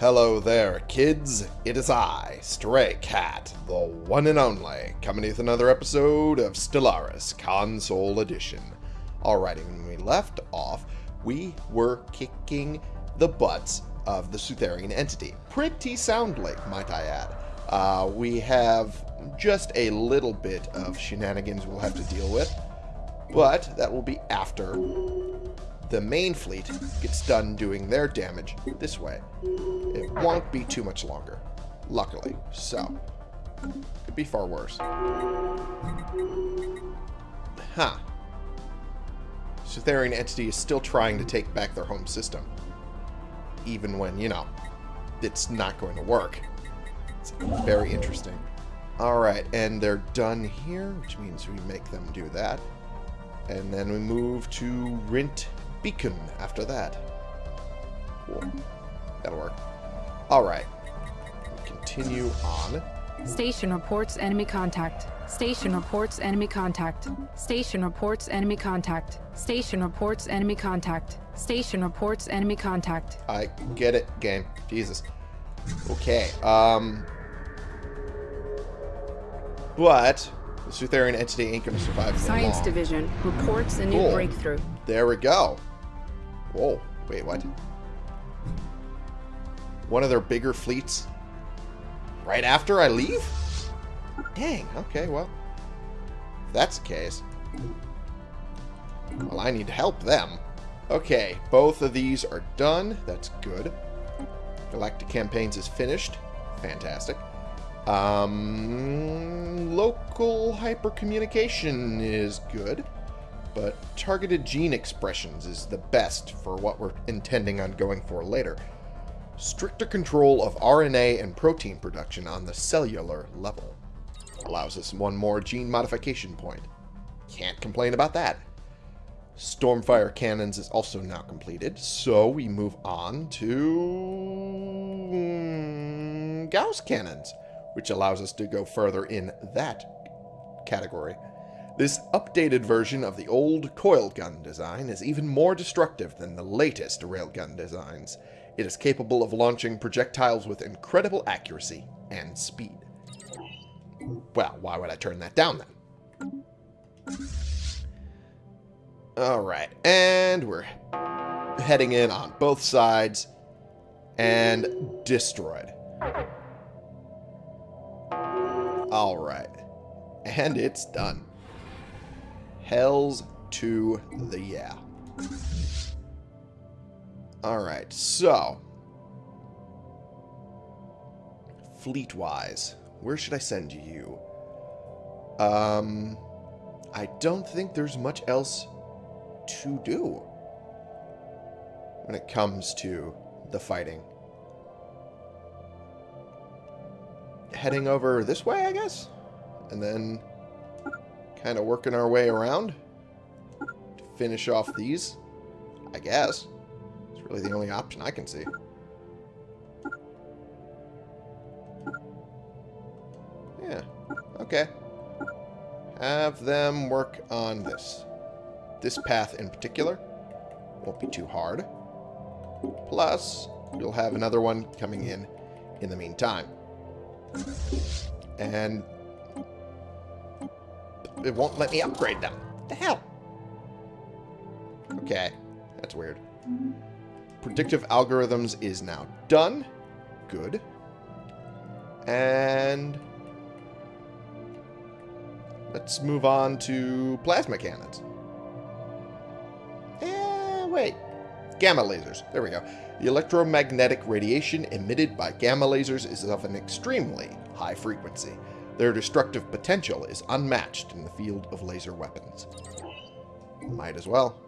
Hello there, kids. It is I, Stray Cat, the one and only, coming with another episode of Stellaris Console Edition. Alrighty, when we left off, we were kicking the butts of the Sutherian entity. Pretty soundly, might I add. Uh, we have just a little bit of shenanigans we'll have to deal with, but that will be after the main fleet gets done doing their damage this way. It won't be too much longer, luckily. So, could be far worse. Huh. Sutherian entity is still trying to take back their home system. Even when, you know, it's not going to work. It's very interesting. Alright, and they're done here, which means we make them do that. And then we move to Rint Beacon after that. Cool. That'll work. Alright. Continue on. Station reports enemy contact. Station reports enemy contact. Station reports enemy contact. Station reports enemy contact. Station reports enemy contact. I get it, game. Jesus. Okay, um... But, the Sutherian entity ain't gonna survive for Science long. Division reports a new Cool. breakthrough. There we go. Whoa, wait, what? One of their bigger fleets right after I leave? Dang, okay, well. If that's the case. Well, I need to help them. Okay, both of these are done. That's good. Galactic Campaigns is finished. Fantastic. Um, local hypercommunication is good but targeted gene expressions is the best for what we're intending on going for later. Stricter control of RNA and protein production on the cellular level allows us one more gene modification point. Can't complain about that. Stormfire cannons is also now completed, so we move on to Gauss cannons, which allows us to go further in that category. This updated version of the old coilgun design is even more destructive than the latest railgun designs. It is capable of launching projectiles with incredible accuracy and speed. Well, why would I turn that down then? Alright, and we're heading in on both sides and destroyed. Alright, and it's done. Hells to the yeah. Alright, so. Fleet-wise, where should I send you? Um, I don't think there's much else to do when it comes to the fighting. Heading over this way, I guess? And then kind of working our way around to finish off these, I guess. It's really the only option I can see. Yeah, okay. Have them work on this. This path in particular won't be too hard. Plus, you'll have another one coming in in the meantime. And it won't let me upgrade them. What the hell? Okay, that's weird. Predictive algorithms is now done. Good. And let's move on to plasma cannons. Eh, wait. Gamma lasers. There we go. The electromagnetic radiation emitted by gamma lasers is of an extremely high frequency. Their destructive potential is unmatched in the field of laser weapons. Might as well.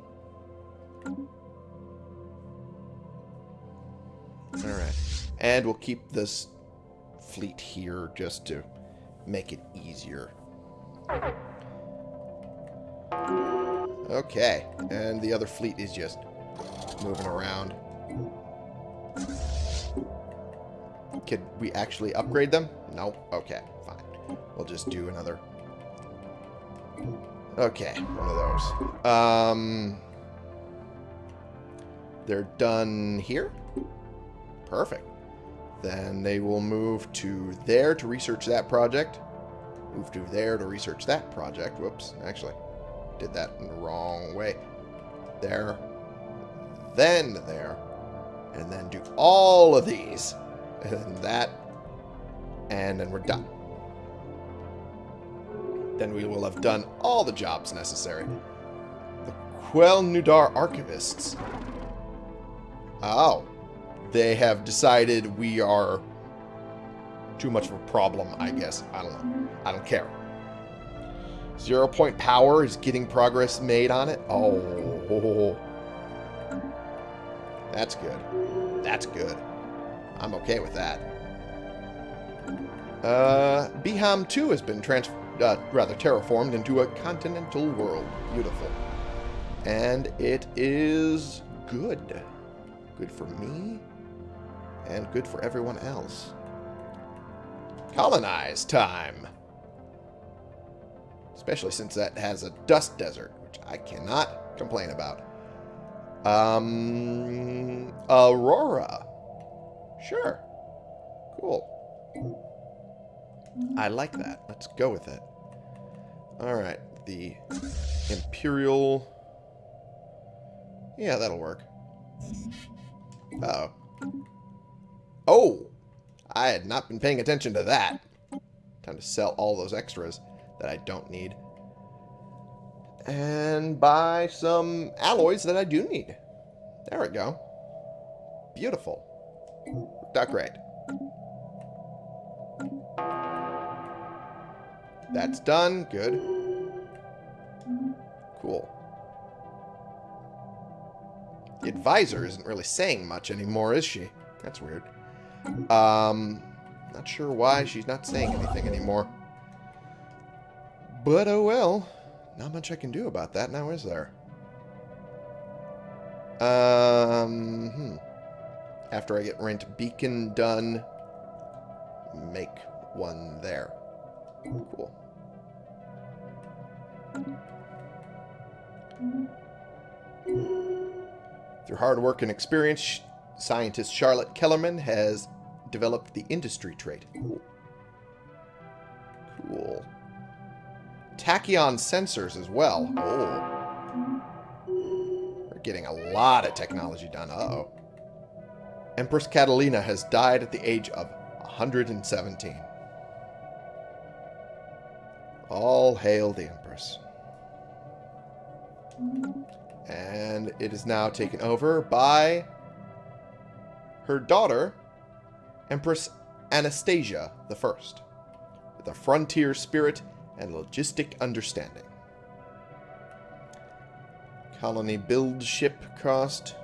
Alright. And we'll keep this fleet here just to make it easier. Okay. And the other fleet is just moving around. Could we actually upgrade them? No? Okay, fine. We'll just do another. Okay, one of those. Um, they're done here? Perfect. Then they will move to there to research that project. Move to there to research that project. Whoops, actually, did that in the wrong way. There, then there, and then do all of these, and then that, and then we're done. Then we will have done all the jobs necessary. The Quel Nudar Archivists. Oh. They have decided we are too much of a problem, I guess. I don't know. I don't care. Zero point power is getting progress made on it. Oh. That's good. That's good. I'm okay with that. Uh, Biham 2 has been trans uh, rather terraformed into a continental world. Beautiful. And it is good. Good for me, and good for everyone else. Colonize time! Especially since that has a dust desert, which I cannot complain about. Um, Aurora. Sure. Cool. I like that. Let's go with it. Alright, the Imperial... Yeah, that'll work. Uh oh Oh! I had not been paying attention to that. Time to sell all those extras that I don't need. And buy some alloys that I do need. There we go. Beautiful. Worked out That's done. Good. Cool. The advisor isn't really saying much anymore, is she? That's weird. Um, not sure why she's not saying anything anymore. But oh well. Not much I can do about that now, is there? Um, hmm. After I get Rent Beacon done, make one there. Cool. Through hard work and experience, scientist Charlotte Kellerman has developed the industry trait. Cool. Cool. Tachyon sensors as well. Oh. We're getting a lot of technology done. Uh-oh. Empress Catalina has died at the age of 117. All hail the Empress. And it is now taken over by her daughter, Empress Anastasia I, with a frontier spirit and logistic understanding. Colony build ship cost.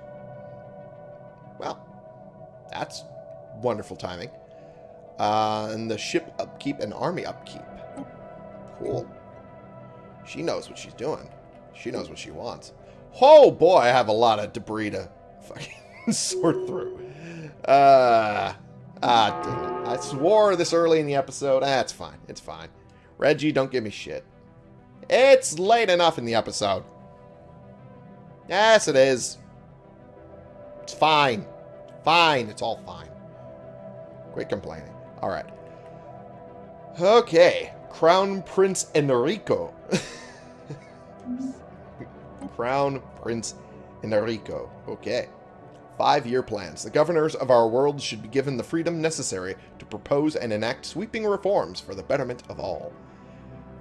Well, that's wonderful timing. Uh, and the ship upkeep and army upkeep. Cool. She knows what she's doing. She knows what she wants. Oh boy, I have a lot of debris to fucking sort through. Uh, ah, it. I swore this early in the episode. Ah, fine. It's fine. Reggie, don't give me shit. It's late enough in the episode. Yes, it is. It's fine. Fine. It's all fine. Quit complaining. All right. Okay. Crown Prince Enrico. Crown Prince Enrico. Okay. Five-year plans. The governors of our world should be given the freedom necessary to propose and enact sweeping reforms for the betterment of all.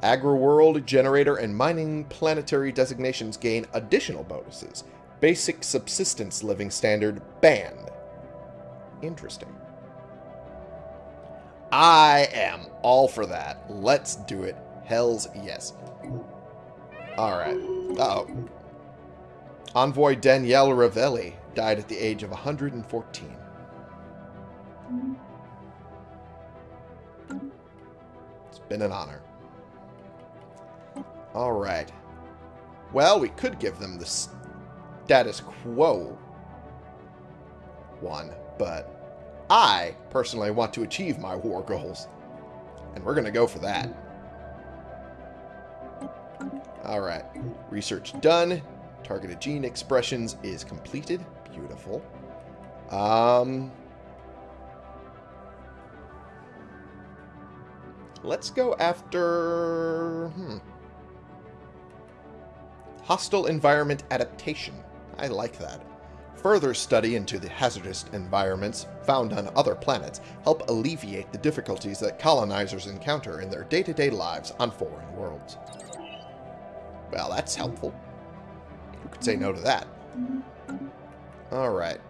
Agri-world, generator, and mining planetary designations gain additional bonuses. Basic subsistence living standard banned. Interesting. I am all for that. Let's do it. Hells yes. Alright. Uh oh Envoy Danielle Ravelli died at the age of 114. It's been an honor. Alright. Well, we could give them the status quo one, but I personally want to achieve my war goals. And we're going to go for that. Alright. Research done. Targeted gene expressions is completed. Beautiful. Um, Let's go after... Hmm. Hostile environment adaptation. I like that. Further study into the hazardous environments found on other planets help alleviate the difficulties that colonizers encounter in their day-to-day lives on foreign worlds. Well, that's helpful. Could say no to that? Alright.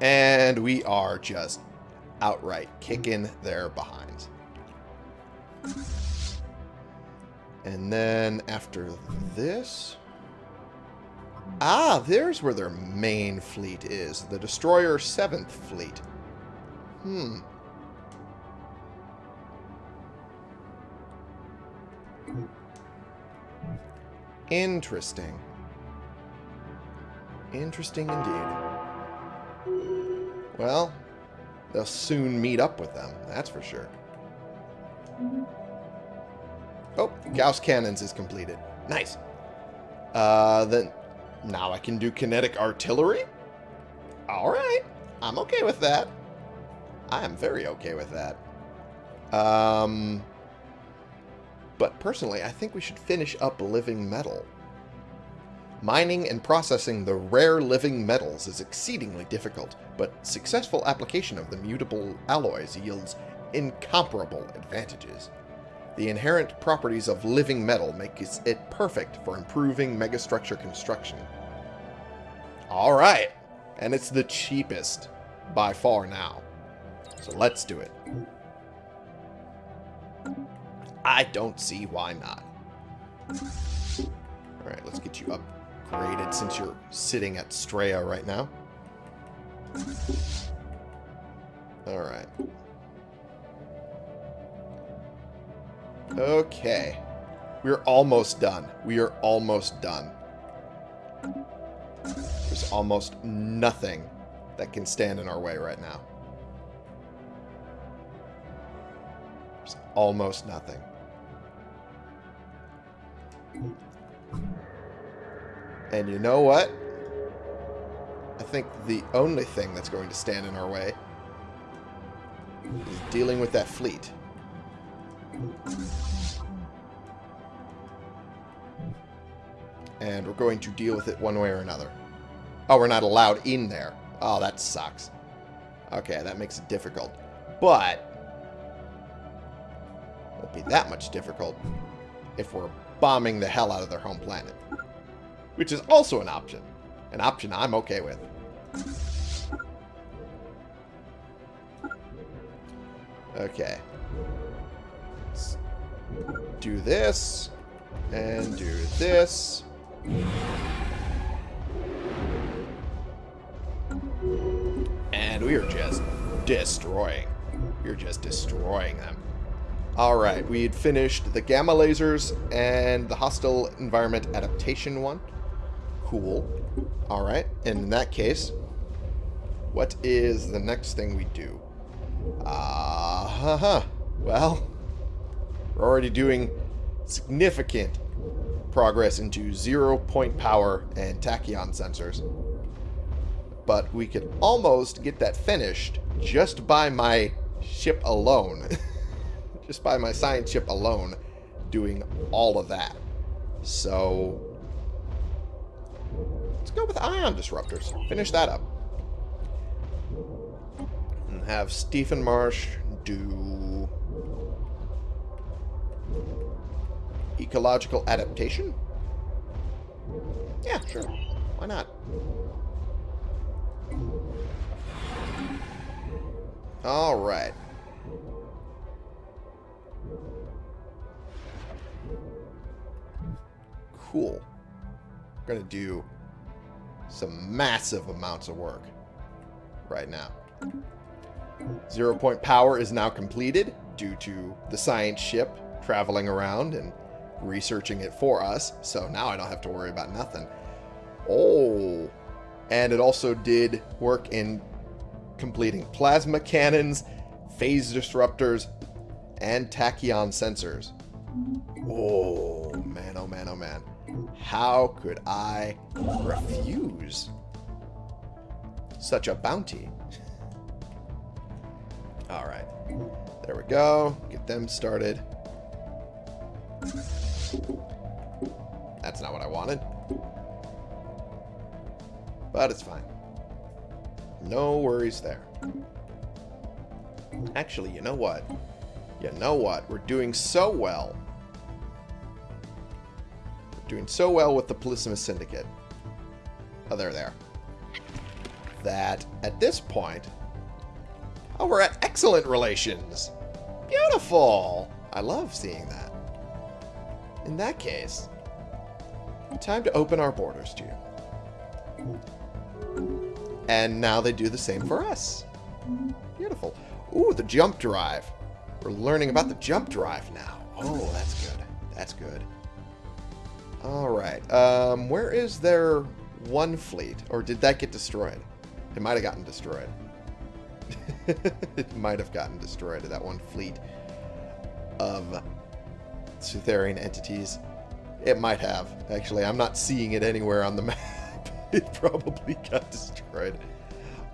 And we are just outright kicking their behinds. And then after this... Ah, there's where their main fleet is. The Destroyer 7th Fleet. Hmm. Interesting. Interesting indeed. Well, they'll soon meet up with them, that's for sure. Oh, Gauss Cannons is completed. Nice. Uh, then, now I can do kinetic artillery? Alright, I'm okay with that. I am very okay with that. Um, but personally, I think we should finish up living metal. Mining and processing the rare living metals is exceedingly difficult, but successful application of the mutable alloys yields incomparable advantages. The inherent properties of living metal make it perfect for improving megastructure construction. Alright, and it's the cheapest by far now. So let's do it. I don't see why not. Alright, let's get you upgraded since you're sitting at Straya right now. Alright. Okay. We're almost done. We are almost done. There's almost nothing that can stand in our way right now. There's almost nothing. And you know what? I think the only thing that's going to stand in our way is dealing with that fleet. And we're going to deal with it one way or another. Oh, we're not allowed in there. Oh, that sucks. Okay, that makes it difficult. But, won't be that much difficult if we're bombing the hell out of their home planet. Which is also an option. An option I'm okay with. Okay. Let's do this. And do this. And we are just destroying. We're just destroying them. Alright, we had finished the gamma lasers and the hostile environment adaptation one. Cool. Alright, and in that case, what is the next thing we do? Ah, uh, huh. Well, we're already doing significant progress into zero point power and tachyon sensors. But we could almost get that finished just by my ship alone. just by my science ship alone doing all of that. So, let's go with ion disruptors. Finish that up. And have Stephen Marsh do ecological adaptation? Yeah, sure. Why not? Alright. Cool. We're going to do some massive amounts of work right now. Zero point power is now completed due to the science ship traveling around and researching it for us. So now I don't have to worry about nothing. Oh, and it also did work in completing plasma cannons, phase disruptors, and tachyon sensors. Oh, man, oh man, oh man. How could I refuse such a bounty? Alright. There we go. Get them started. That's not what I wanted. But it's fine. No worries there. Actually, you know what? You know what? We're doing so well. Doing so well with the Polysimus Syndicate. Oh, there there. That at this point... Oh, we're at excellent relations. Beautiful. I love seeing that. In that case, time to open our borders to you. And now they do the same for us. Beautiful. Ooh, the jump drive. We're learning about the jump drive now. Oh, that's good. That's good. Alright. Um, where is their one fleet? Or did that get destroyed? It might have gotten destroyed. it might have gotten destroyed, that one fleet of Sutherian entities. It might have. Actually, I'm not seeing it anywhere on the map. it probably got destroyed.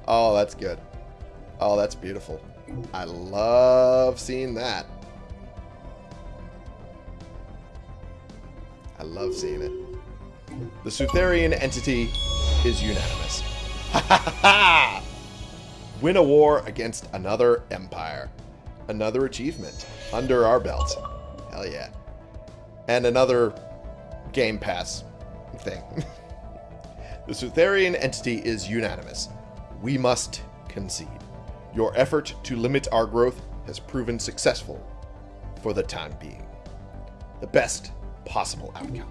Oh, that's good. Oh, that's beautiful. I love seeing that. I love seeing it. The Sutherian entity is unanimous. Ha ha ha! Win a war against another empire. Another achievement under our belt. Hell yeah. And another Game Pass thing. the Sutherian entity is unanimous. We must concede. Your effort to limit our growth has proven successful for the time being. The best possible outcome.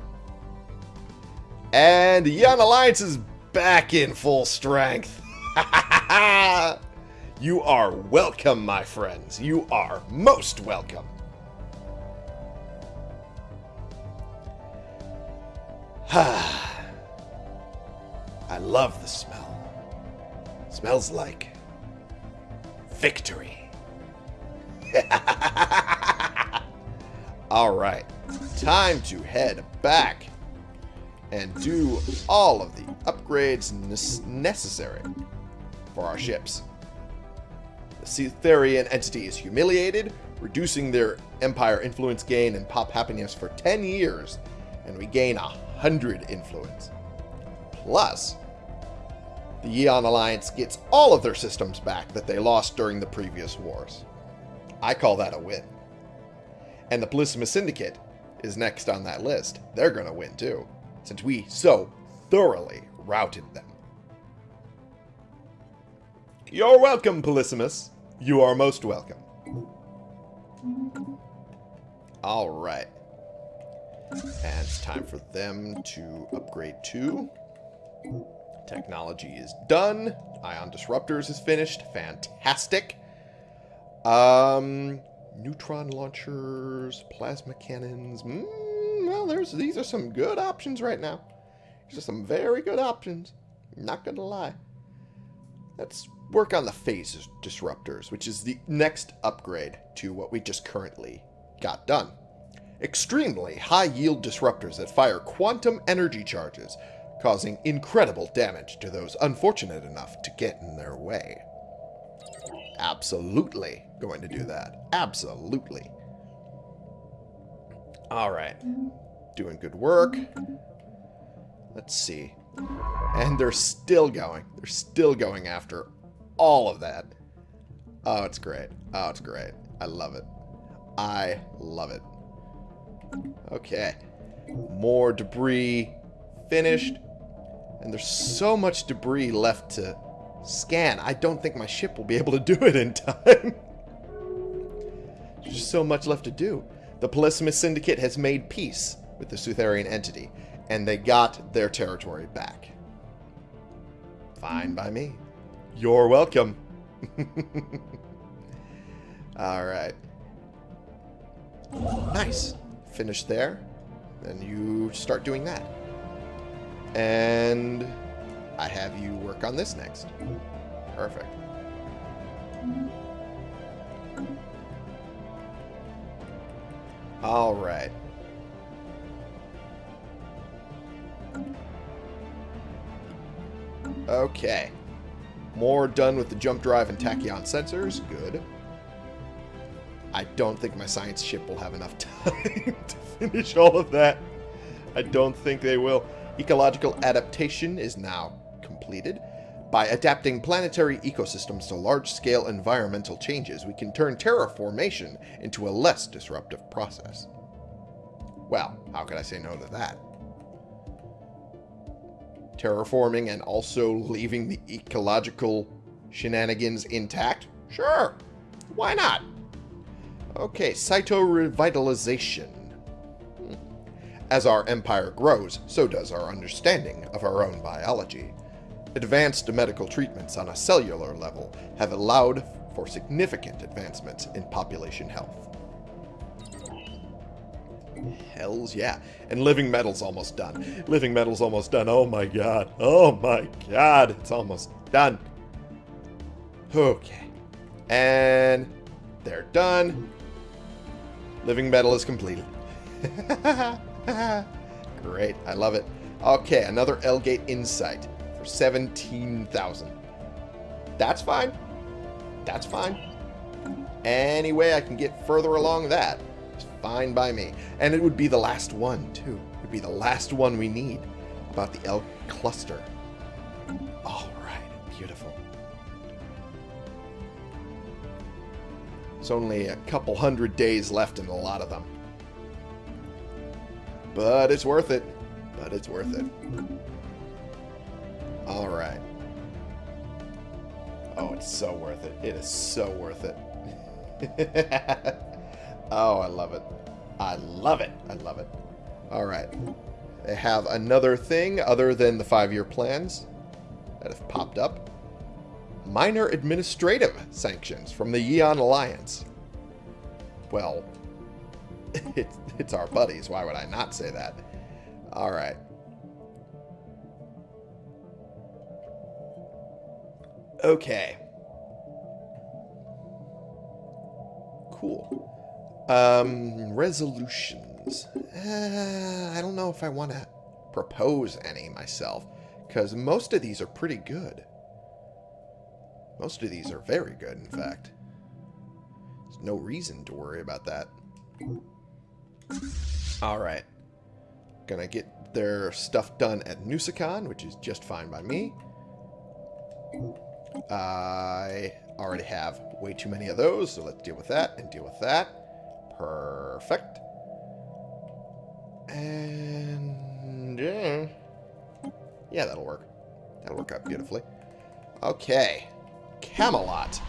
And the Young Alliance is back in full strength. you are welcome, my friends. You are most welcome. I love the smell. Smells like victory. All right, time to head back and do all of the upgrades necessary for our ships. The Cytherian entity is humiliated, reducing their empire influence gain and pop happiness for 10 years, and we gain 100 influence. Plus, the Yeon Alliance gets all of their systems back that they lost during the previous wars. I call that a win. And the Polysimus Syndicate is next on that list. They're going to win too, since we so thoroughly routed them. You're welcome, Polysimus. You are most welcome. Alright. And it's time for them to upgrade too. Technology is done. Ion Disruptors is finished. Fantastic. Um, neutron launchers, plasma cannons. Mm, well, there's these are some good options right now. These are some very good options. Not gonna lie. Let's work on the phase disruptors, which is the next upgrade to what we just currently got done. Extremely high-yield disruptors that fire quantum energy charges, causing incredible damage to those unfortunate enough to get in their way. Absolutely going to do that. Absolutely. Alright. Doing good work. Let's see. And they're still going. They're still going after all of that. Oh, it's great. Oh, it's great. I love it. I love it. Okay. More debris finished. And there's so much debris left to scan. I don't think my ship will be able to do it in time. there's just so much left to do. The Polysimus Syndicate has made peace with the Sutherian entity, and they got their territory back. Fine by me. You're welcome. Alright. Nice. Finish there. Then you start doing that. And I have you work on this next. Perfect. All right. Okay. More done with the jump drive and tachyon sensors. Good. I don't think my science ship will have enough time to finish all of that. I don't think they will. Ecological adaptation is now completed. By adapting planetary ecosystems to large-scale environmental changes, we can turn terraformation into a less disruptive process. Well, how could I say no to that? Terraforming and also leaving the ecological shenanigans intact? Sure. Why not? Okay, cyto-revitalization. Hmm. As our empire grows, so does our understanding of our own biology. Advanced medical treatments on a cellular level have allowed for significant advancements in population health. Hells yeah. And Living Metal's almost done. Living Metal's almost done. Oh my god. Oh my god. It's almost done. Okay. And they're done. Living Metal is completed. Great. I love it. Okay, another L-Gate Insight 17,000. That's fine. That's fine. Any way I can get further along that is fine by me. And it would be the last one, too. It would be the last one we need about the elk cluster. All right. Beautiful. There's only a couple hundred days left in a lot of them. But it's worth it. But it's worth it. Alright. Oh, it's so worth it. It is so worth it. oh, I love it. I love it. I love it. Alright. They have another thing other than the five-year plans that have popped up. Minor administrative sanctions from the Yeon Alliance. Well, it's, it's our buddies. Why would I not say that? All right. Okay. Cool. Um, resolutions. Uh, I don't know if I want to propose any myself, because most of these are pretty good. Most of these are very good, in fact. There's no reason to worry about that. Alright. Gonna get their stuff done at Nusicon, which is just fine by me. I already have way too many of those, so let's deal with that and deal with that. Perfect. And... Yeah, yeah that'll work. That'll work out beautifully. Okay. Camelot.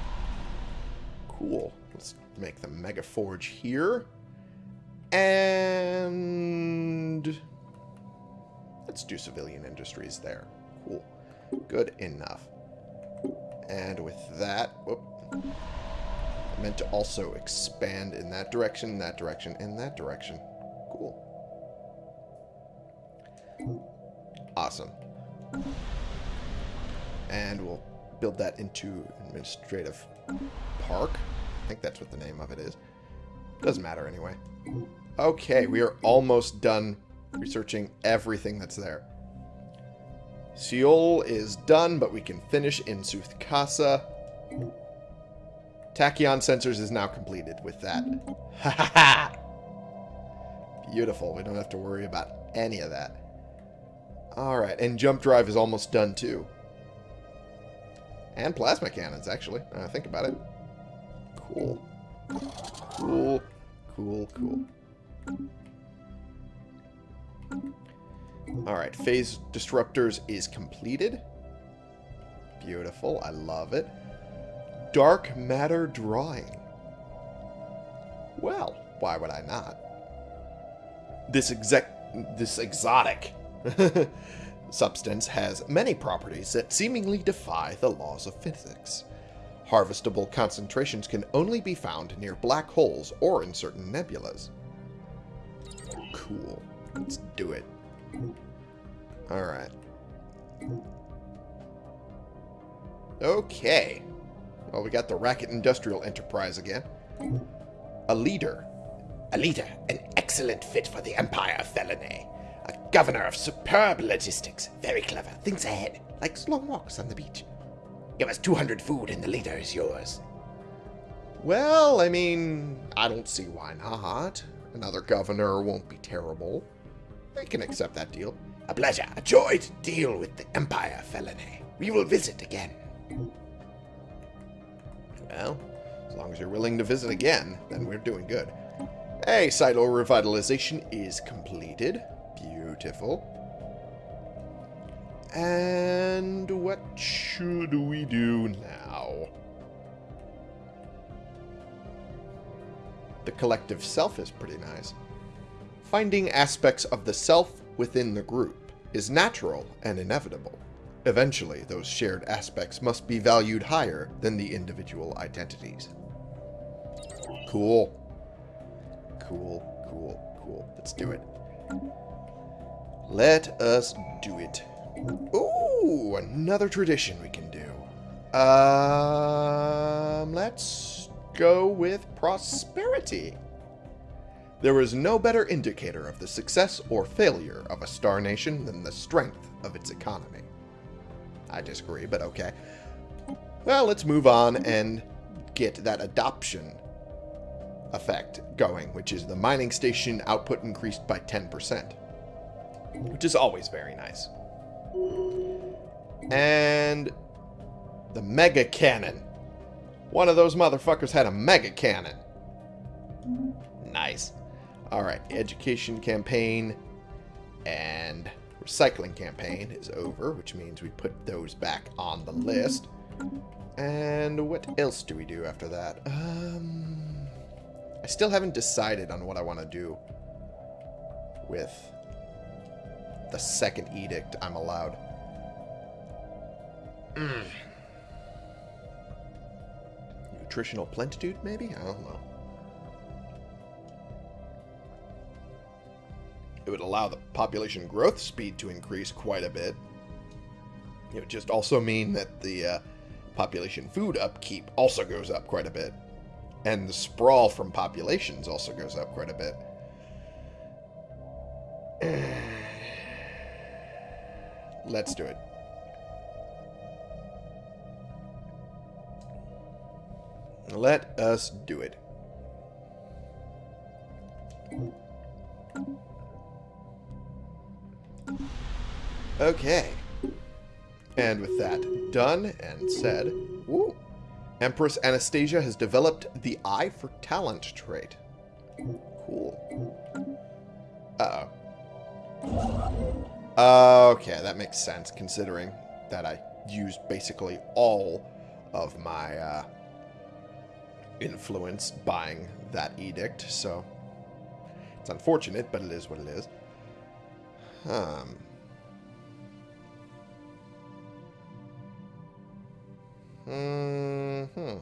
Cool. Let's make the Mega Forge here. And... Let's do civilian industries there. Cool. Good enough. And with that... Whoop. I meant to also expand in that direction, that direction, and that direction. Cool. Awesome. And we'll build that into administrative park. I think that's what the name of it is. Doesn't matter anyway. Okay, we are almost done researching everything that's there. Seoul is done, but we can finish in Soothkasa. Tachyon sensors is now completed with that. Ha ha ha! Beautiful. We don't have to worry about any of that. Alright, and jump drive is almost done too. And plasma cannons, actually. I think about it. Cool. Cool. Cool, cool. Alright, phase disruptors is completed. Beautiful. I love it. Dark matter drawing. Well, why would I not? This exec this exotic substance has many properties that seemingly defy the laws of physics. Harvestable concentrations can only be found near black holes or in certain nebulas. Cool. Let's do it. Alright. Okay. Well, we got the Racket Industrial Enterprise again. A leader. A leader, an excellent fit for the Empire of. A governor of superb logistics. Very clever. Thinks ahead. Likes long walks on the beach. Give us 200 food and the leader is yours. Well, I mean, I don't see why not. Another governor won't be terrible. I can accept that deal. A pleasure. A joy to deal with the Empire, Felony. We will visit again. Well, as long as you're willing to visit again, then we're doing good. Hey, Cyto-revitalization is completed. Beautiful. And what should we do now? The collective self is pretty nice. Finding aspects of the self within the group is natural and inevitable. Eventually, those shared aspects must be valued higher than the individual identities. Cool. Cool, cool, cool. Let's do it. Let us do it. Ooh, another tradition we can do. Um, let's go with prosperity. There is no better indicator of the success or failure of a star nation than the strength of its economy. I disagree, but okay. Well, let's move on and get that adoption effect going, which is the mining station output increased by 10%, which is always very nice. And the mega cannon. One of those motherfuckers had a mega cannon. Nice. Alright, education campaign and recycling campaign is over, which means we put those back on the list. And what else do we do after that? Um, I still haven't decided on what I want to do with the second edict I'm allowed. Mm. Nutritional plentitude, maybe? I don't know. It would allow the population growth speed to increase quite a bit. It would just also mean that the uh, population food upkeep also goes up quite a bit. And the sprawl from populations also goes up quite a bit. Let's do it. Let us do it. Okay. And with that done and said, woo, Empress Anastasia has developed the Eye for Talent trait. Cool. Uh-oh. Okay, that makes sense, considering that I used basically all of my uh, influence buying that edict, so it's unfortunate, but it is what it is. Um... Mm hmm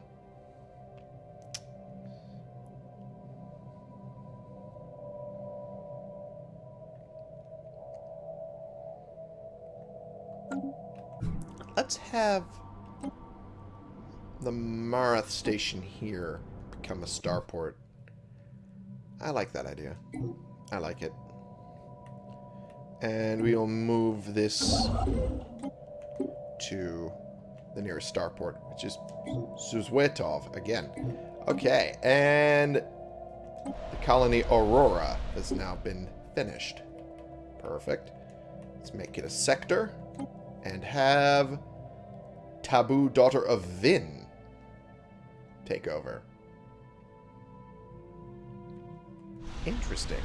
Let's have the Marath station here become a starport. I like that idea. I like it. And we'll move this to the nearest starport, which is Suzwetov again. Okay, and the colony Aurora has now been finished. Perfect. Let's make it a sector and have Taboo Daughter of Vin take over. Interesting.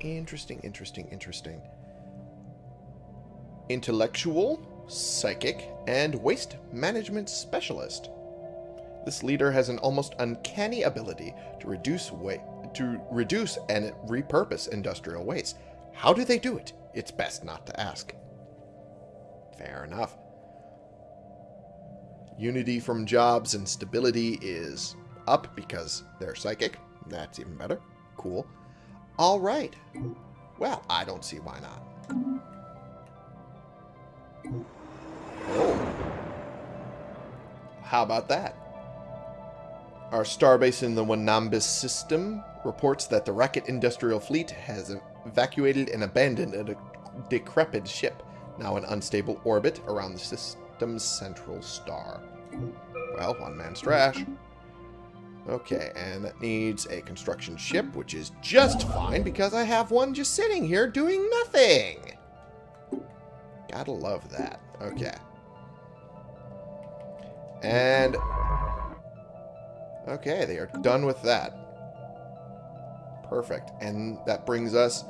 Interesting, interesting, interesting. Intellectual psychic, and waste management specialist. This leader has an almost uncanny ability to reduce wa to reduce and repurpose industrial waste. How do they do it? It's best not to ask. Fair enough. Unity from jobs and stability is up because they're psychic. That's even better. Cool. All right. Well, I don't see why not. How about that? Our starbase in the Wanambis system reports that the Racket Industrial Fleet has evacuated and abandoned a decrepit ship, now in unstable orbit around the system's central star. Well, one man's trash. Okay, and that needs a construction ship, which is just fine because I have one just sitting here doing nothing. Gotta love that. Okay. And... Okay, they are done with that. Perfect. And that brings us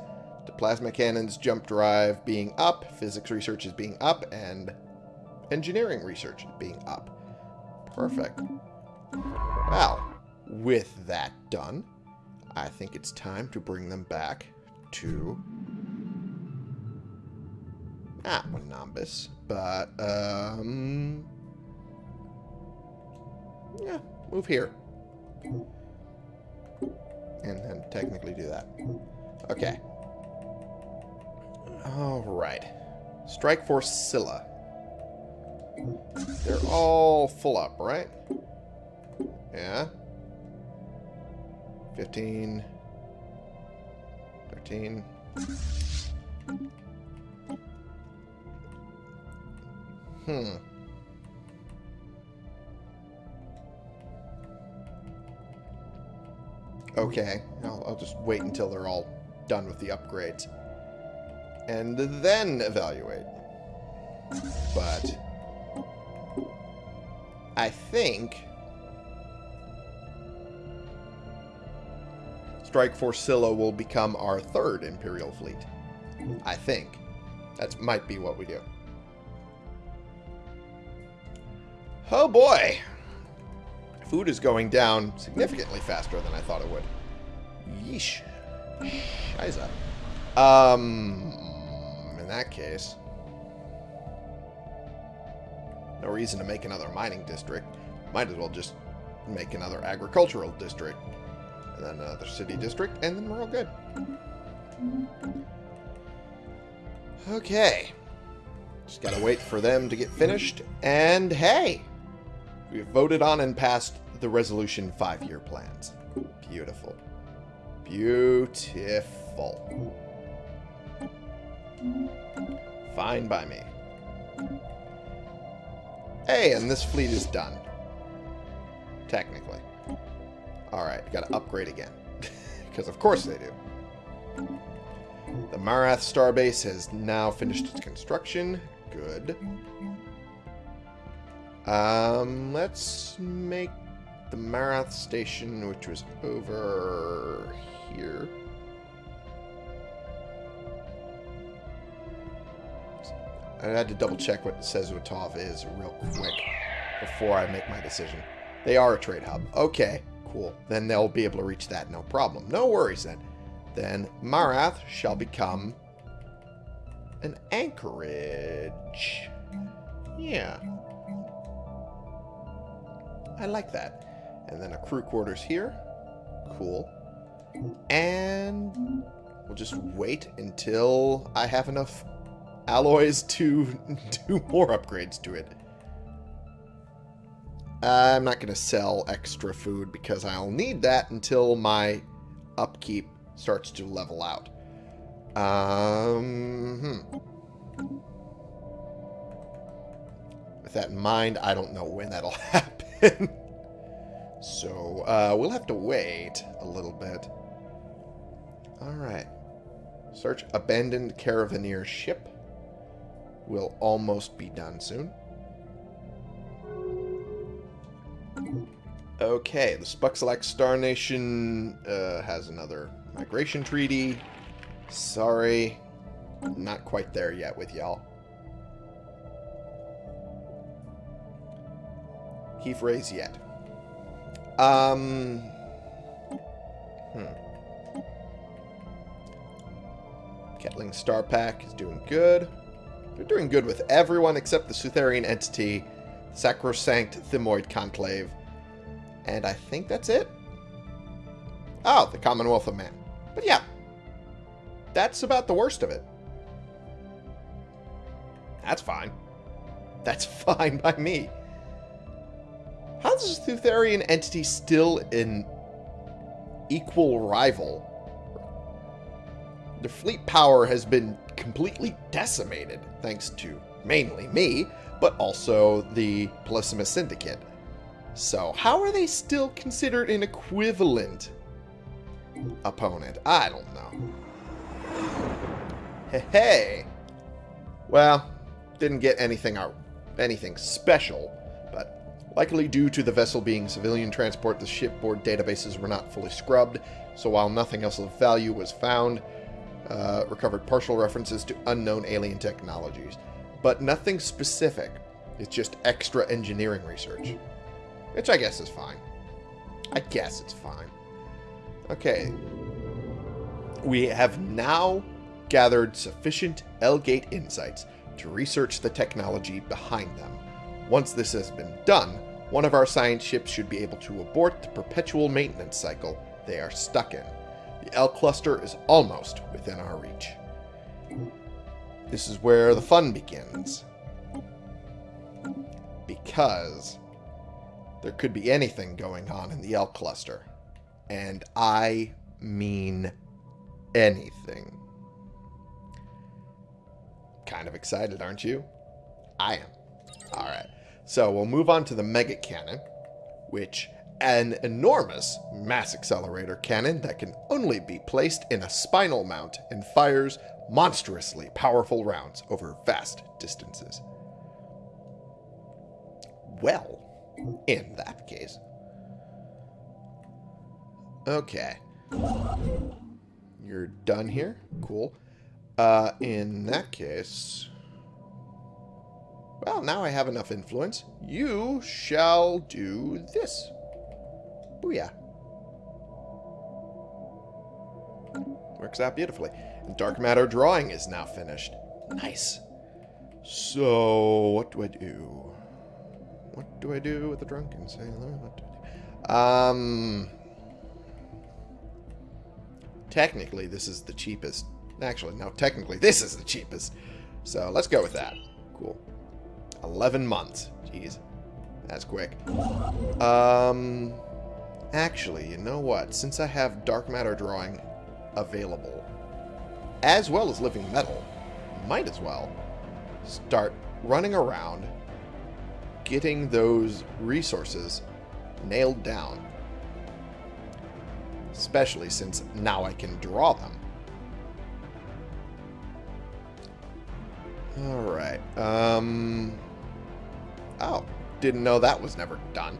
to plasma cannons, jump drive being up, physics research is being up, and engineering research being up. Perfect. Well, with that done, I think it's time to bring them back to not Winambus, but um yeah, move here. And then technically do that. Okay. Alright. Strike Force Scylla. They're all full up, right? Yeah. 15. 13. Hmm. Okay, I'll, I'll just wait until they're all done with the upgrades. And then evaluate. But... I think... Strike Force Scylla will become our third Imperial fleet. I think. That might be what we do. Oh boy! Food is going down significantly faster than I thought it would. Yeesh. Scheiße. Um, in that case... No reason to make another mining district. Might as well just make another agricultural district. And then another city district, and then we're all good. Okay. Just gotta wait for them to get finished. And hey! We've voted on and passed the resolution five-year plans. Beautiful. Beautiful. Fine by me. Hey, and this fleet is done. Technically. Alright, gotta upgrade again. Because of course they do. The Marath starbase has now finished its construction. Good. Um, let's make the Marath station, which was over here. I had to double check what Sezutov is real quick before I make my decision. They are a trade hub. Okay, cool. Then they'll be able to reach that, no problem. No worries then. Then Marath shall become an anchorage. Yeah. I like that. And then a crew quarters here. Cool. And we'll just wait until I have enough alloys to do more upgrades to it. I'm not going to sell extra food because I'll need that until my upkeep starts to level out. Um, hmm. With that in mind, I don't know when that'll happen. So, uh, we'll have to wait a little bit. Alright. Search abandoned caravaneer ship We'll almost be done soon. Okay, the Spuxalax Star Nation uh, has another migration treaty. Sorry, not quite there yet with y'all. Keith Ray's yet. Um. Hmm. Ketling Star Pack is doing good. They're doing good with everyone except the Sutherian entity, Sacrosanct Thymoid Conclave. And I think that's it. Oh, the Commonwealth of Man. But yeah, that's about the worst of it. That's fine. That's fine by me. How's the Sutherian entity still an equal rival? Their fleet power has been completely decimated, thanks to mainly me, but also the Polysimus Syndicate. So, how are they still considered an equivalent opponent? I don't know. Hey, hey. Well, didn't get anything out, anything special, likely due to the vessel being civilian transport, the shipboard databases were not fully scrubbed, so while nothing else of value was found, uh, recovered partial references to unknown alien technologies, but nothing specific. It's just extra engineering research. Which I guess is fine. I guess it's fine. Okay. We have now gathered sufficient L-Gate insights to research the technology behind them. Once this has been done, one of our science ships should be able to abort the perpetual maintenance cycle they are stuck in. The L-Cluster is almost within our reach. This is where the fun begins. Because there could be anything going on in the L-Cluster. And I mean anything. Kind of excited, aren't you? I am. Alright. So we'll move on to the Mega Cannon, which an enormous mass accelerator cannon that can only be placed in a spinal mount and fires monstrously powerful rounds over vast distances. Well, in that case. Okay. You're done here? Cool. Uh, in that case... Well, now I have enough influence. You shall do this. Booyah. Works out beautifully. And dark matter drawing is now finished. Nice. So, what do I do? What do I do with the drunken sailor? What do I do? Um... Technically, this is the cheapest. Actually, no, technically, this is the cheapest. So, let's go with that. Cool. 11 months. Jeez. That's quick. Um... Actually, you know what? Since I have dark matter drawing available, as well as living metal, might as well start running around getting those resources nailed down. Especially since now I can draw them. Alright. Um... Oh, didn't know that was never done.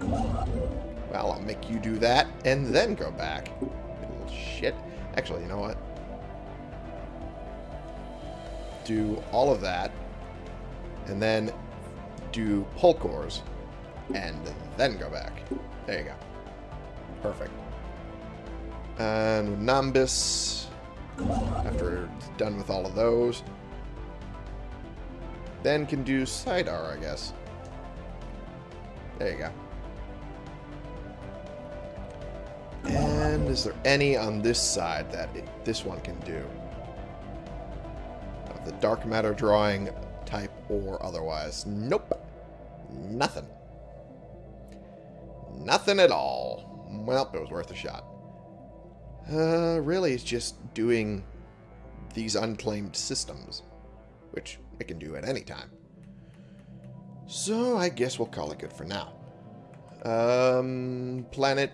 Well, I'll make you do that and then go back. Little shit. Actually, you know what? Do all of that and then do Polkors and then go back. There you go. Perfect. And Nambis, after it's done with all of those, then can do Sidar, I guess. There you go. And is there any on this side that it, this one can do? Of the dark matter drawing type or otherwise. Nope. Nothing. Nothing at all. Well, it was worth a shot. Uh, really, it's just doing these unclaimed systems, which it can do at any time. So, I guess we'll call it good for now. Um, planet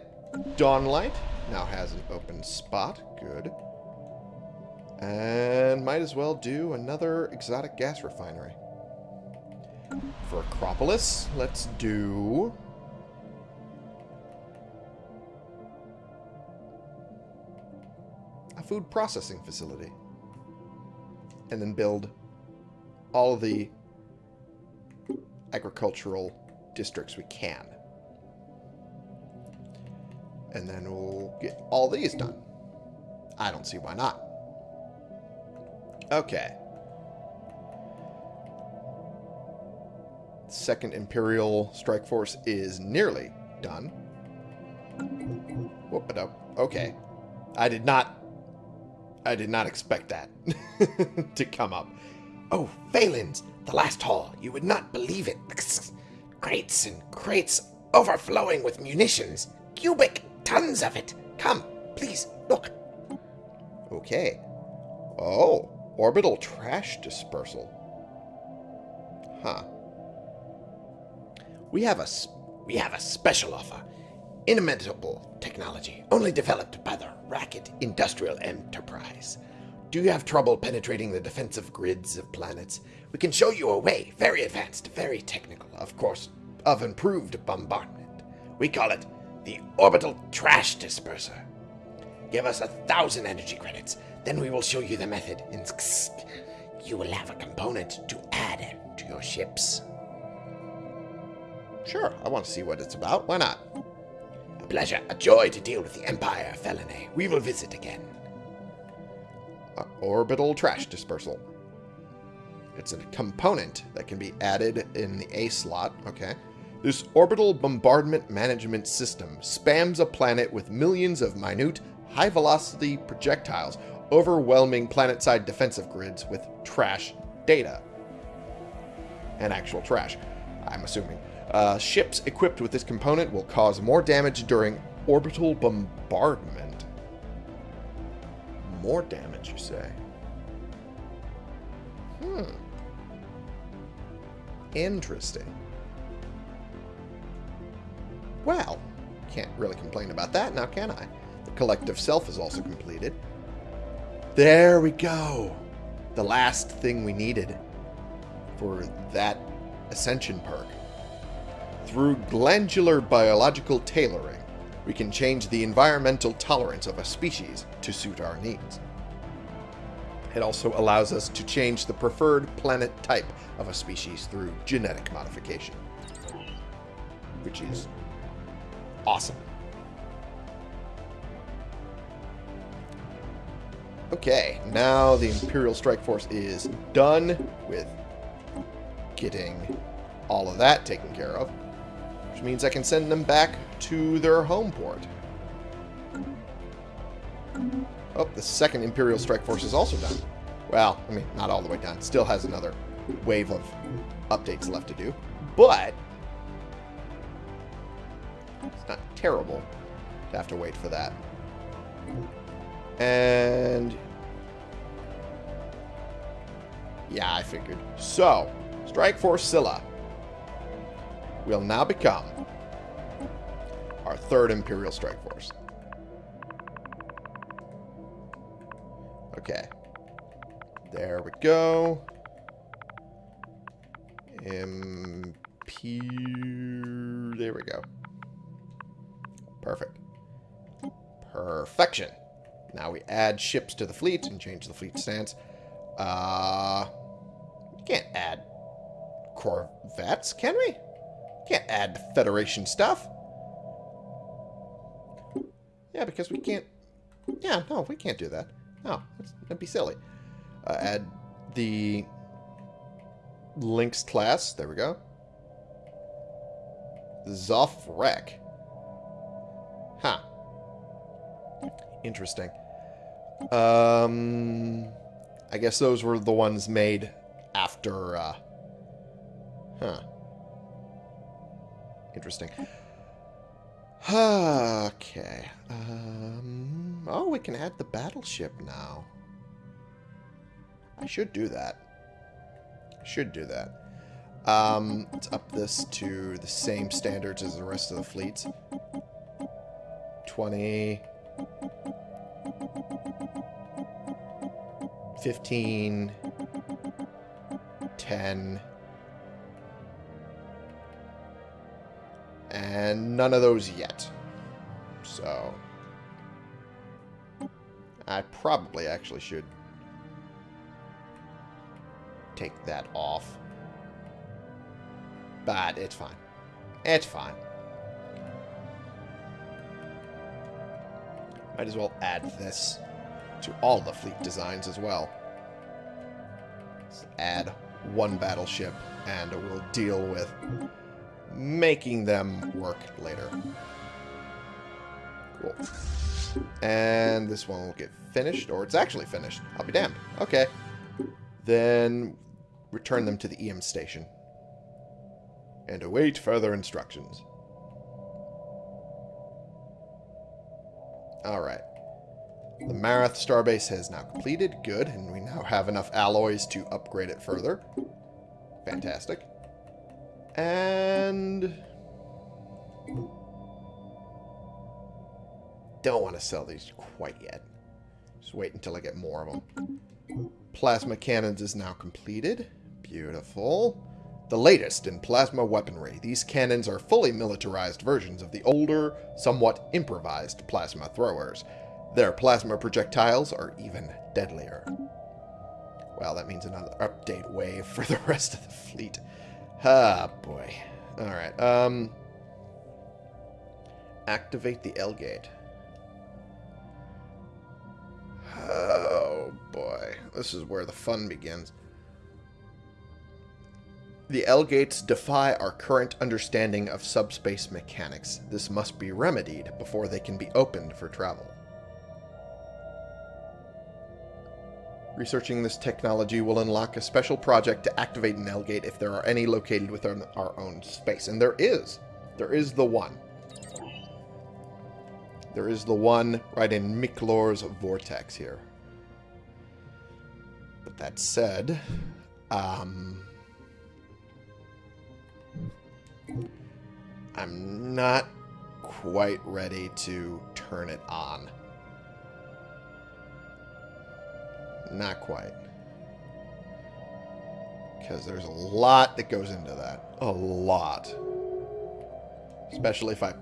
Dawnlight now has an open spot. Good. And might as well do another exotic gas refinery. For Acropolis, let's do... A food processing facility. And then build all the agricultural districts we can. And then we'll get all these done. I don't see why not. Okay. Second Imperial Strike Force is nearly done. Whoop it up. Okay. I did not... I did not expect that to come up. Oh, Valens, the last haul. You would not believe it. Crates and crates overflowing with munitions. Cubic tons of it. Come, please, look. Okay. Oh, orbital trash dispersal. Huh. We have a we have a special offer. Inimitable technology, only developed by the Racket Industrial Enterprise. Do you have trouble penetrating the defensive grids of planets? We can show you a way, very advanced, very technical, of course, of improved bombardment. We call it the Orbital Trash Disperser. Give us a thousand energy credits, then we will show you the method. And you will have a component to add to your ships. Sure, I want to see what it's about. Why not? A pleasure, a joy to deal with the Empire, Felinae. We will visit again. Orbital trash dispersal. It's a component that can be added in the A slot. Okay. This orbital bombardment management system spams a planet with millions of minute, high-velocity projectiles, overwhelming planet-side defensive grids with trash data. And actual trash, I'm assuming. Uh, ships equipped with this component will cause more damage during orbital bombardment. More damage, you say? Hmm. Interesting. Well, can't really complain about that now, can I? The collective self is also completed. There we go. The last thing we needed for that ascension perk. Through glandular biological tailoring, we can change the environmental tolerance of a species to suit our needs. It also allows us to change the preferred planet type of a species through genetic modification. Which is awesome. Okay, now the Imperial Strike Force is done with getting all of that taken care of. Which means I can send them back to their home port. Oh, the second Imperial Strike Force is also done. Well, I mean, not all the way done. Still has another wave of updates left to do. But, it's not terrible to have to wait for that. And, yeah, I figured. So, Strike Force Scylla will now become our third Imperial Strike Force. Okay. There we go. Imper... There we go. Perfect. Perfection. Now we add ships to the fleet and change the fleet stance. Uh, we can't add corvettes, can we? Can't add Federation stuff. Yeah, because we can't... Yeah, no, we can't do that. No, that'd be silly. Uh, add the Lynx class. There we go. Zoff Wreck. Huh. Interesting. Um, I guess those were the ones made after, uh, huh. Interesting. okay. Um, oh, we can add the battleship now. I should do that. I should do that. Um, let's up this to the same standards as the rest of the fleets. 20... 15... 10... And none of those yet. So... I probably actually should take that off. But it's fine. It's fine. Might as well add this to all the fleet designs as well. Let's add one battleship and we'll deal with making them work later. Cool. And this one will get finished, or it's actually finished. I'll be damned. Okay. Then return them to the EM station. And await further instructions. Alright. The Marath starbase has now completed. Good. And we now have enough alloys to upgrade it further. Fantastic. And... Don't want to sell these quite yet. Just wait until I get more of them. Plasma cannons is now completed. Beautiful. The latest in plasma weaponry. These cannons are fully militarized versions of the older, somewhat improvised plasma throwers. Their plasma projectiles are even deadlier. Well, that means another update wave for the rest of the fleet. Ah, boy. Alright, um... Activate the L-gate. Oh, boy. This is where the fun begins. The L-gates defy our current understanding of subspace mechanics. This must be remedied before they can be opened for travel. Researching this technology will unlock a special project to activate an L-gate if there are any located within our own space. And there is. There is the one. There is the one right in Miklor's vortex here. But that said, um, I'm not quite ready to turn it on. Not quite. Because there's a lot that goes into that. A lot. Especially if I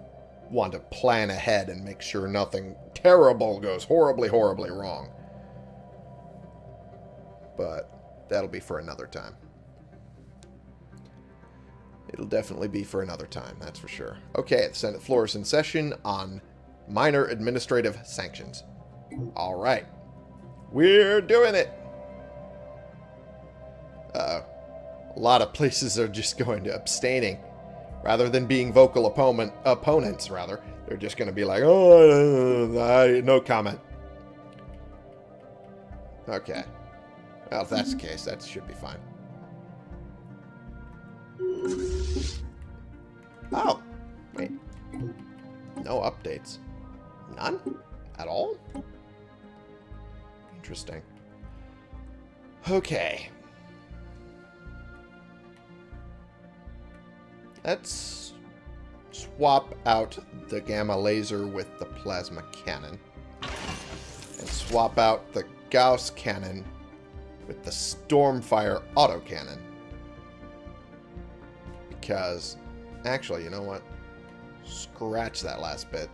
want to plan ahead and make sure nothing terrible goes horribly, horribly wrong. But that'll be for another time. It'll definitely be for another time, that's for sure. Okay, the Senate floor is in session on minor administrative sanctions. All right. We're doing it! Uh-oh. A lot of places are just going to abstaining. Rather than being vocal opponent, opponents, rather. They're just going to be like, oh, I, no comment. Okay. Well, if that's the case, that should be fine. Oh. Wait. No updates. None? At all? Interesting. Okay. Let's swap out the gamma laser with the plasma cannon. And swap out the Gauss cannon with the Stormfire autocannon. Because, actually, you know what? Scratch that last bit.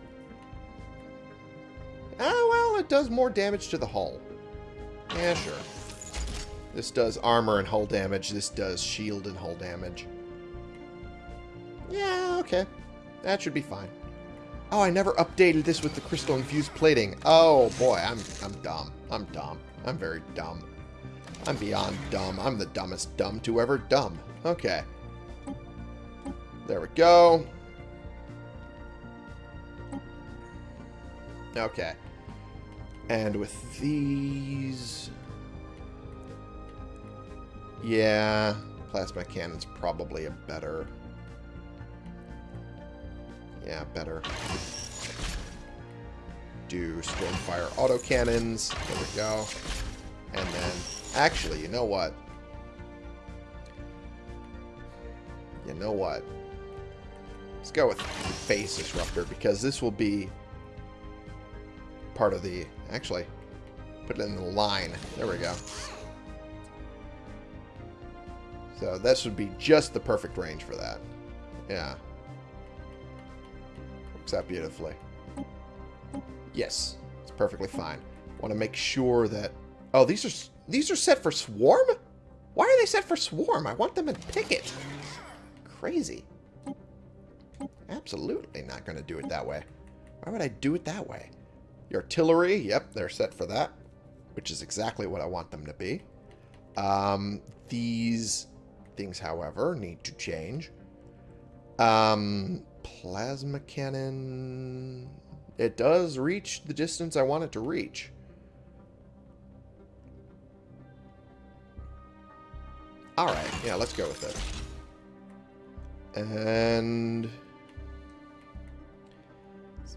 Oh, well, it does more damage to the hull. Yeah, sure. This does armor and hull damage. This does shield and hull damage. Yeah, okay. That should be fine. Oh, I never updated this with the crystal infused plating. Oh boy, I'm I'm dumb. I'm dumb. I'm very dumb. I'm beyond dumb. I'm the dumbest dumb to ever dumb. Okay. There we go. Okay. And with these... Yeah, plasma cannon's probably a better... Yeah, better. Do Stormfire autocannons. There we go. And then, actually, you know what? You know what? Let's go with Phase Disruptor, because this will be part of the... Actually, put it in the line. There we go. So this would be just the perfect range for that. Yeah. Works out beautifully. Yes, it's perfectly fine. Want to make sure that... Oh, these are these are set for Swarm? Why are they set for Swarm? I want them in Picket. Crazy. Absolutely not going to do it that way. Why would I do it that way? Artillery, yep, they're set for that, which is exactly what I want them to be. Um, these things, however, need to change. Um, plasma cannon... It does reach the distance I want it to reach. Alright, yeah, let's go with it. And...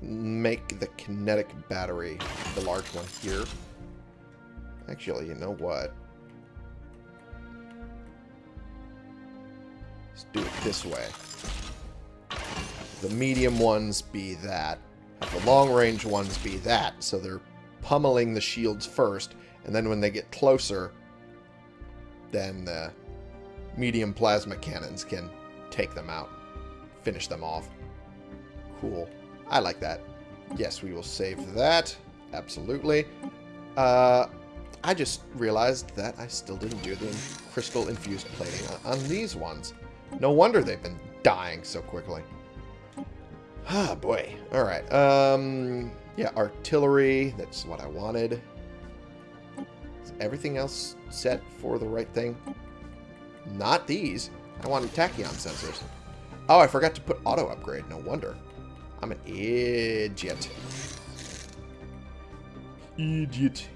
make the kinetic battery, the large one here. Actually, you know what? Let's do it this way. The medium ones be that. The long-range ones be that. So they're pummeling the shields first, and then when they get closer, then the medium plasma cannons can take them out. Finish them off. Cool. I like that. Yes, we will save that. Absolutely. Uh, I just realized that I still didn't do the crystal infused plating on, on these ones. No wonder they've been dying so quickly. Ah, boy. Alright. Um, yeah, artillery. That's what I wanted. Is everything else set for the right thing? Not these. I wanted tachyon sensors. Oh, I forgot to put auto upgrade. No wonder. I'm an idiot. Idiot.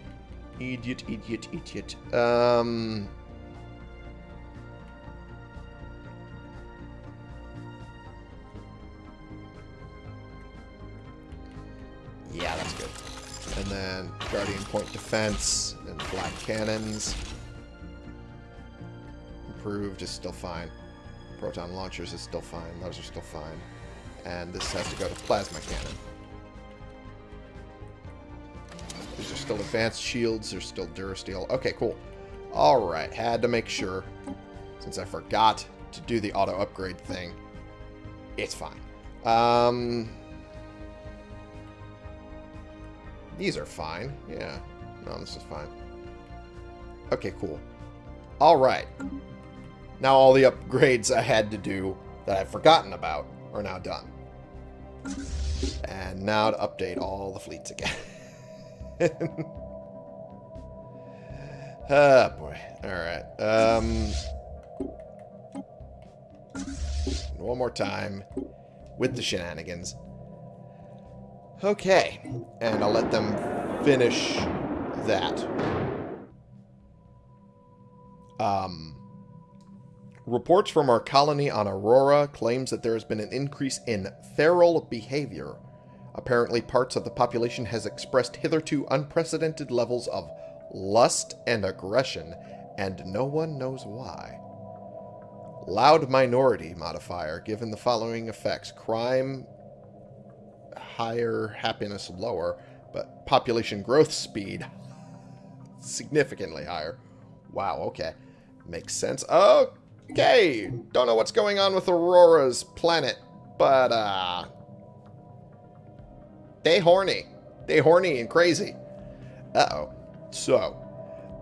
Idiot, idiot, idiot. Um... Yeah, that's good. And then Guardian Point Defense and Black Cannons. Improved is still fine. Proton Launchers is still fine. Those are still fine. And this has to go to Plasma Cannon. These are still advanced shields. There's still Durasteel. Okay, cool. Alright, had to make sure. Since I forgot to do the auto upgrade thing. It's fine. Um, these are fine. Yeah. No, this is fine. Okay, cool. Alright. Now all the upgrades I had to do that I've forgotten about are now done. And now to update all the fleets again. Ah, boy. Alright. Um, one more time with the shenanigans. Okay. And I'll let them finish that. Um, reports from our colony on Aurora claims that there has been an increase in feral behavior Apparently, parts of the population has expressed hitherto unprecedented levels of lust and aggression, and no one knows why. Loud minority modifier given the following effects. Crime higher, happiness lower, but population growth speed significantly higher. Wow, okay. Makes sense. Okay, don't know what's going on with Aurora's planet, but uh, they horny. They horny and crazy. Uh-oh. So,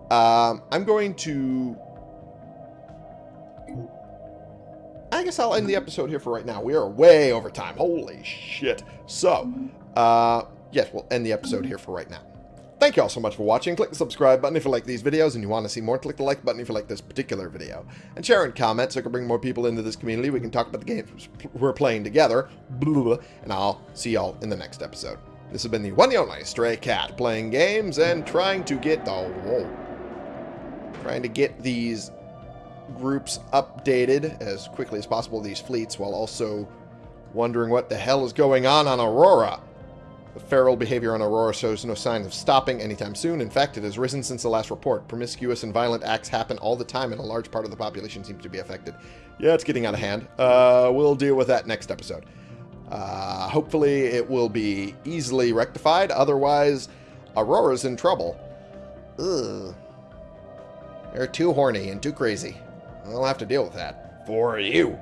um, I'm going to... I guess I'll end the episode here for right now. We are way over time. Holy shit. So, uh, yes, we'll end the episode here for right now. Thank you all so much for watching. Click the subscribe button if you like these videos and you want to see more. Click the like button if you like this particular video. And share and comment so I can bring more people into this community. We can talk about the games we're playing together. And I'll see y'all in the next episode. This has been the one and only Stray Cat, playing games and trying to get the... Whoa. Trying to get these groups updated as quickly as possible, these fleets, while also wondering what the hell is going on on Aurora. The feral behavior on Aurora shows no signs of stopping anytime soon. In fact, it has risen since the last report. Promiscuous and violent acts happen all the time, and a large part of the population seems to be affected. Yeah, it's getting out of hand. Uh, we'll deal with that next episode. Uh, hopefully, it will be easily rectified. Otherwise, Aurora's in trouble. Ugh. They're too horny and too crazy. I'll have to deal with that. For you.